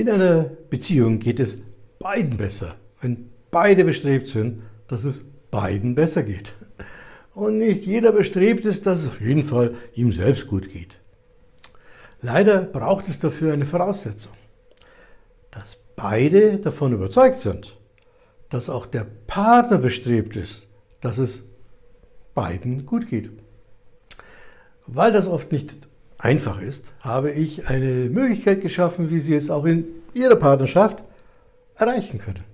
In einer Beziehung geht es beiden besser, wenn beide bestrebt sind, dass es beiden besser geht. Und nicht jeder bestrebt ist, dass es auf jeden Fall ihm selbst gut geht. Leider braucht es dafür eine Voraussetzung, dass beide davon überzeugt sind, dass auch der Partner bestrebt ist, dass es beiden gut geht. Weil das oft nicht einfach ist, habe ich eine Möglichkeit geschaffen, wie Sie es auch in Ihrer Partnerschaft erreichen können.